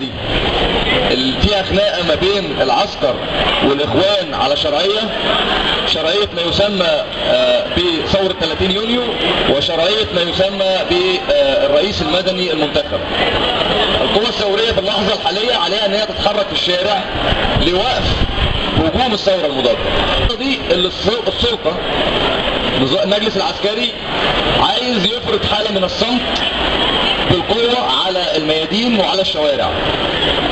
دي اللي فيها خناقه ما بين العسكر والإخوان على شرعية شرعية ما يسمى آه، بثورة 30 يونيو وشرعية ما يسمى بالرئيس المدني المنتخب. القوى الثورية في اللحظة الحالية عليها إن هي تتحرك في الشارع لوقف هجوم الثورة المضادة. دي اللي الس- السلطة المجلس العسكري عايز يفرض حالة من الصمت بالقوة على الميادين وعلى الشوارع.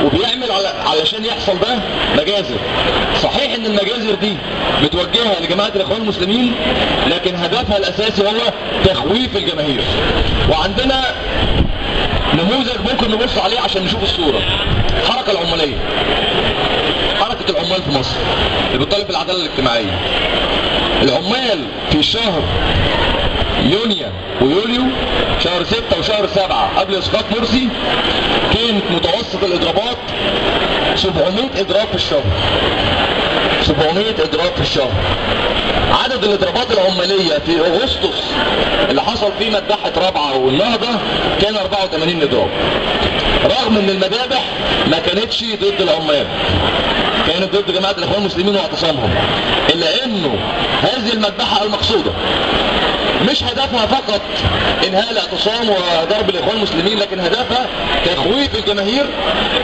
وبيعمل على علشان يحصل ده مجازر. صحيح إن المجازر دي متوجهة لجماعة الإخوان المسلمين لكن هدفها الأساسي هو تخويف الجماهير. وعندنا نموذج ممكن نبص عليه عشان نشوف الصورة. الحركة العمالية. حركة العمال في مصر. اللي بتطالب بالعدالة الاجتماعية. العمال في شهر يونيو ويوليو شهر ستة وشهر سبعة قبل إسقاط مرسي كانت متوسط الإضرابات 700 إضراب في الشهر. 700 اضراب في الشهر. عدد الإضرابات العمالية في أغسطس اللي حصل فيه مذبحة رابعة والنهضة كان 84 اضراب رغم إن المذابح ما كانتش ضد العمال كانت ضد جماعة الإخوان المسلمين واعتصامهم إلا إنه هذه المذبحة المقصودة مش هدفها فقط إنهاء الاعتصام وضرب الإخوان المسلمين لكن هدفها تخويف الجماهير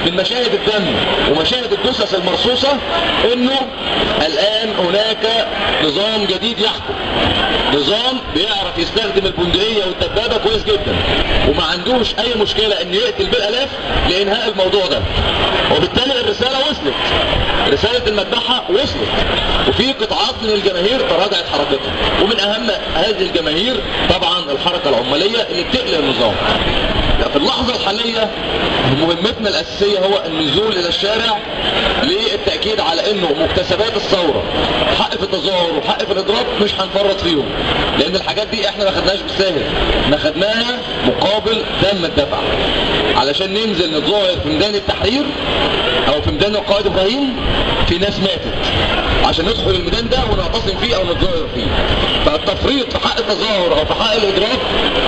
من مشاهد الدم ومشاهد الجثث المرصوصة إنه الآن هناك نظام جديد يحكم. نظام بيعرف يستخدم البندقية والدبابة كويس جدا. وما عندوش أي مشكلة إن يقتل بالألاف لإنهاء الموضوع ده. وبالتالي الرسالة وصلت. رسالة المذبحة وصلت. وفي قطاعات من الجماهير تراجعت حركتها. ومن أهم هذه الجماهير طبعا الحركة العمالية اللي بتقلق النظام. في اللحظة الحالية مهمتنا الأساسية هو النزول إلى الشارع للتأكيد على أنه مكتسبات الثورة حق في التظاهر وحق في الإضراب مش هنفرط فيهم لأن الحاجات دي إحنا ما خدناش بالساهل ما خدناها مقابل دم الدفع. علشان ننزل نتظاهر في ميدان التحرير أو في ميدان القائد إبراهيم في ناس ماتت. عشان ندخل الميدان ده ونعتصم فيه أو نتظاهر فيه. فالتفريط في حق التظاهر أو في حق الاضراب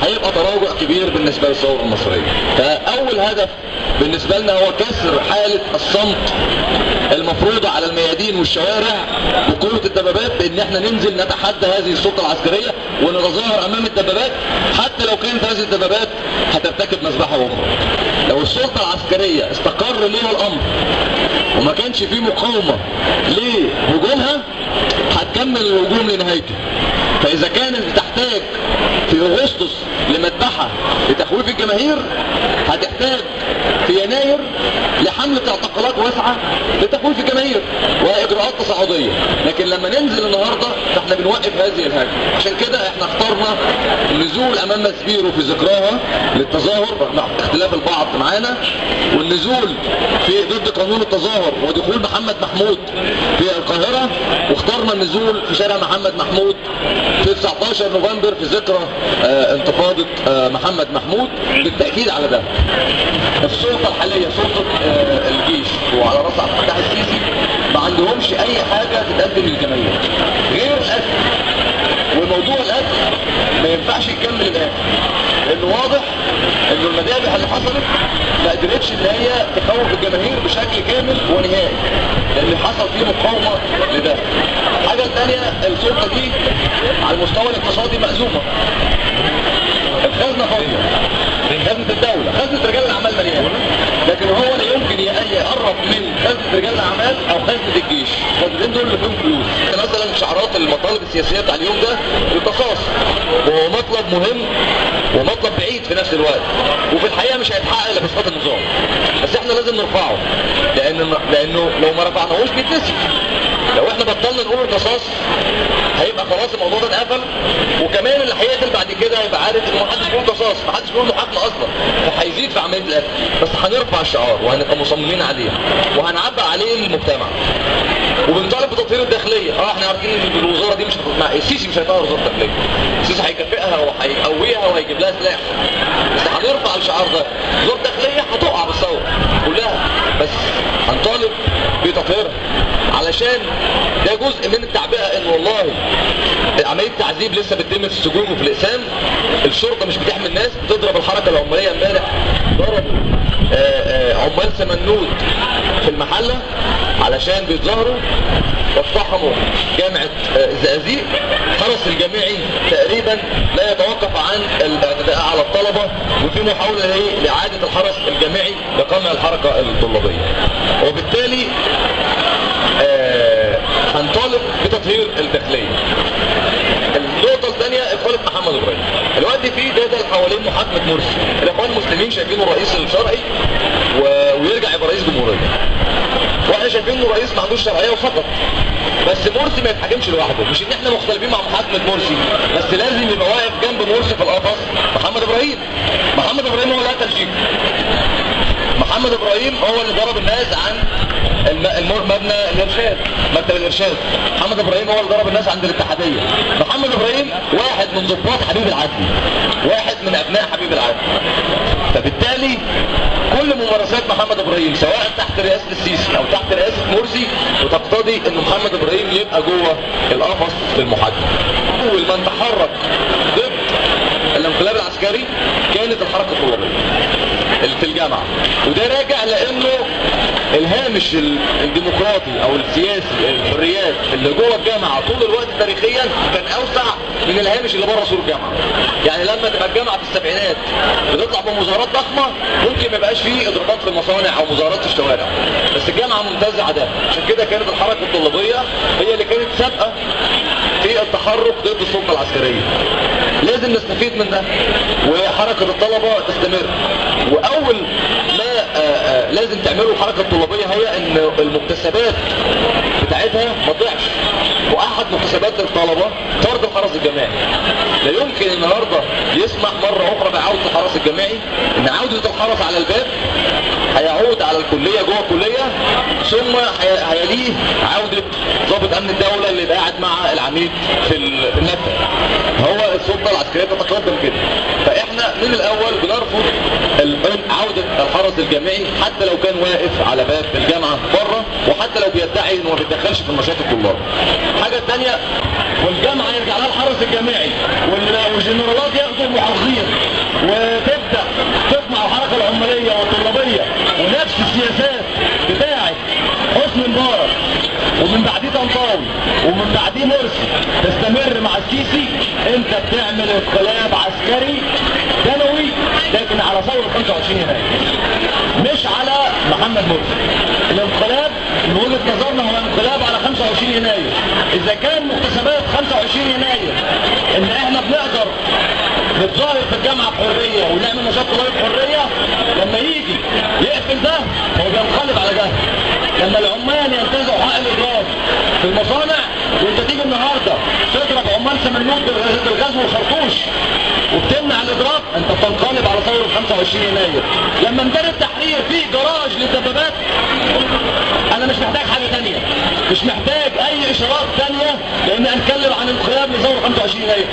هيبقى تراجع كبير بالنسبة للثورة المصرية. فأول هدف بالنسبة لنا هو كسر حالة الصمت المفروضه على الميادين والشوارع بقوة الدبابات بإن إحنا ننزل نتحدى هذه السلطة العسكرية ونتظاهر أمام الدبابات حتى لو كانت هذه الدبابات هترتكب مذبحة أخرى لو السلطة العسكرية استقر ليها الأمر وما كانش فيه مقاومة لهجومها هتكمل الهجوم لنهايته. فإذا كانت بتحتاج في أغسطس لمذبحة لتخويف الجماهير هتحتاج في يناير لحملة اعتقالات واسعة لتخويف الجماهير وإجراءات تصاعدية. لكن لما ننزل النهاردة فإحنا بنوقف هذه الهجمة. عشان كده إحنا اخترنا النزول أمام مسبيرو في ذكراها للتظاهر رغم اختلاف البعض معانا والنزول في ضد قانون التظاهر ودخول محمد محمود في القاهرة واخترنا النزول في شارع محمد محمود في 19 نوفمبر في ذكرى آه، انتفاضة آه، محمد محمود بالتأكيد على ده. السلطة الحالية سلطة آه، الجيش وعلى رأس عبد الفتاح السيسي ما عندهمش أي حاجة تتقدم للجماهير غير الأكل. وموضوع الأكل ما ينفعش يكمل الآن لأنه واضح إنه المذابح اللي حصلت ما قدرتش إن هي تخوف الجماهير بشكل كامل ونهائي لأن حصل فيه مقاومة لده. الحاجة الثانية السلطة دي على المستوى الاقتصادي مأزومة. الخزنة فاضية. خزنة الدولة خزنة رجال الأعمال مليانة. لكن هو لا يمكن يقرب من خزنة رجال الأعمال أو خزنة الجيش. الخزنتين دول اللي فيهم فلوس. مثلا شعارات المطالب السياسية بتاع اليوم ده القصاص وهو مطلب مهم ومطلب بعيد في نفس الوقت. وفي الحقيقة مش هيتحقق إلا بإسقاط النظام. بس إحنا لازم نرفعه. لأن لأنه لو ما رفعناهوش بيتنسي. لو إحنا بطلنا نقول القصاص هيبقى خلاص الموضوع ده اتقفل. وكمان اللي هيقتل بعد كده هيبقى عارف إن محدش بيقول قصاص. محدش بيقول محاكمه أصلا. فهيزيد في عملية القتل. بس هنرفع الشعار وهنبقى مصممين عليه. وهنعبق عليه للمجتمع. وبنطالب بتطهير الداخلية. آه إحنا عارفين إن الوزارة دي مش مع السيسي مش هيطهر وزارة الداخلية. السيسي هيكافئها وهيقويها وهيجيب لها سلاح. بس هنرفع الشعار ده. وزارة الداخلية هتقع بالثورة كلها. بس هنطالب بتطهيرها علشان ده جزء من التعبئة إن والله عملية تعذيب لسه بتتم في السجون وفي الأقسام. الشرطة مش بتحمي الناس. بتضرب الحركة العمالية امبارح. ضربوا آه، آه، عمال سمنود. في المحلة علشان بيتظاهروا واقتحموا جامعة آه، الزقازيق. حرس الجامعي تقريبا لا يتوقف عن الاعتداء على الطلبة. وفي محاولة لإيه؟ لإعادة الحرس الجامعي لقمع الحركة الطلابية. وبالتالي آه، هنطالب بتطهير الداخلية. النقطة الثانية إقالة محمد إبراهيم. الوقت في جدل حوالين محاكمة مرسي. الإخوان المسلمين شايفينه الرئيس الشرعي و... جمهورية وإحنا شايفين انه رئيس ما عندوش شرعية وفقط. بس مرسي ما يتحاكمش لوحده. مش إن إحنا مختلفين مع محاكمه مرسي بس لازم يبقى واقف جنب مرسي في القفص. محمد إبراهيم. محمد إبراهيم هو اللي قتل شيكو. محمد إبراهيم هو اللي ضرب الناس عن مبنى الإرشاد مكتب الإرشاد. محمد إبراهيم هو اللي ضرب الناس عند الاتحادية. محمد إبراهيم واحد من ضباط حبيب العدلي واحد من أبناء حبيب العدلي فبالتالي كل ممارسات محمد إبراهيم سواء تحت رئاسة السيسي. أو تحت رئاسة مرسي وتقتضي إن محمد إبراهيم يبقى جوه القفص للمحاكمه أول من تحرك ضد الانقلاب العسكري كانت الحركة الطلابيه اللي في الجامعة. وده راجع لأنه الهامش ال- الديمقراطي أو السياسي الحريات اللي جوه الجامعة طول الوقت تاريخيا كان أوسع من الهامش اللي بره سور الجامعة. يعني لما تبقى الجامعة في السبعينات بتطلع بمظاهرات ضخمة ممكن ما يبقاش فيه اضرابات في المصانع أو مظاهرات في الشوارع. بس الجامعة منتزعه ده عشان كده كانت الحركة الطلابية هي اللي كانت سابقة في التحرك ضد السلطة العسكرية. لازم نستفيد من ده وحركة الطلبة تستمر. وأول ما آه، آه، لازم تعمله الحركه الطلابيه هي إن المكتسبات مكتسبات الطلبة طرد الحرس الجماعي. لا يمكن النهارده يسمح مرة أخرى بعودة الحرس الجماعي إن عودة الحرس على الباب هيعود على الكلية جوه الكلية ثم هي- هيليه عودة ضابط أمن الدولة اللي قاعد مع العميد في ال- في المكتب هو السلطة العسكرية تتقدم كده. فإحنا من الأول بنرفض عوده الحرس الجامعي حتى لو كان واقف على باب الجامعة بره وحتى لو بيدعي إنه ما بيتدخلش في نشاط الطلاب حاجة ثانية والجامعة يرجع لها الحرس الجامعي وال- والجنرالات ياخدوا المحافظين وتبدأ تطمع الحركة العمالية والطلابية ونفس السياسات بتاعة حسني مبارك ومن بعديه طنطاوي ومن بعديه مرسي تستمر مع السيسي. أنت بتعمل انقلاب عسكري دموي لكن على ثوره 25 يناير مش على محمد مرسي الانقلاب من وجهة نظرنا هو انقلاب على 25 يناير. إذا كان مكتسبات 25 يناير إن إحنا بنقدر نتظاهر في الجامعة بحرية ونعمل نشاط طلابي بحرية لما يجي يقفل ده هو بينقلب على ده. لما العمال ينتزعوا حق الاضراب في المصانع وأنت تيجي النهارده عمال سمنوت بالغ- بالغاز والخرطوش وبتمنع الاضراب أنت بتنقلب على ثورة 25 يناير. لما ميدان التحرير فيه جراج للدبابات أنا مش محتاج حاجة تانية. مش محتاج أي إشارات تانية لأن هنتكلم عن انقلاب لثورة 25 يناير.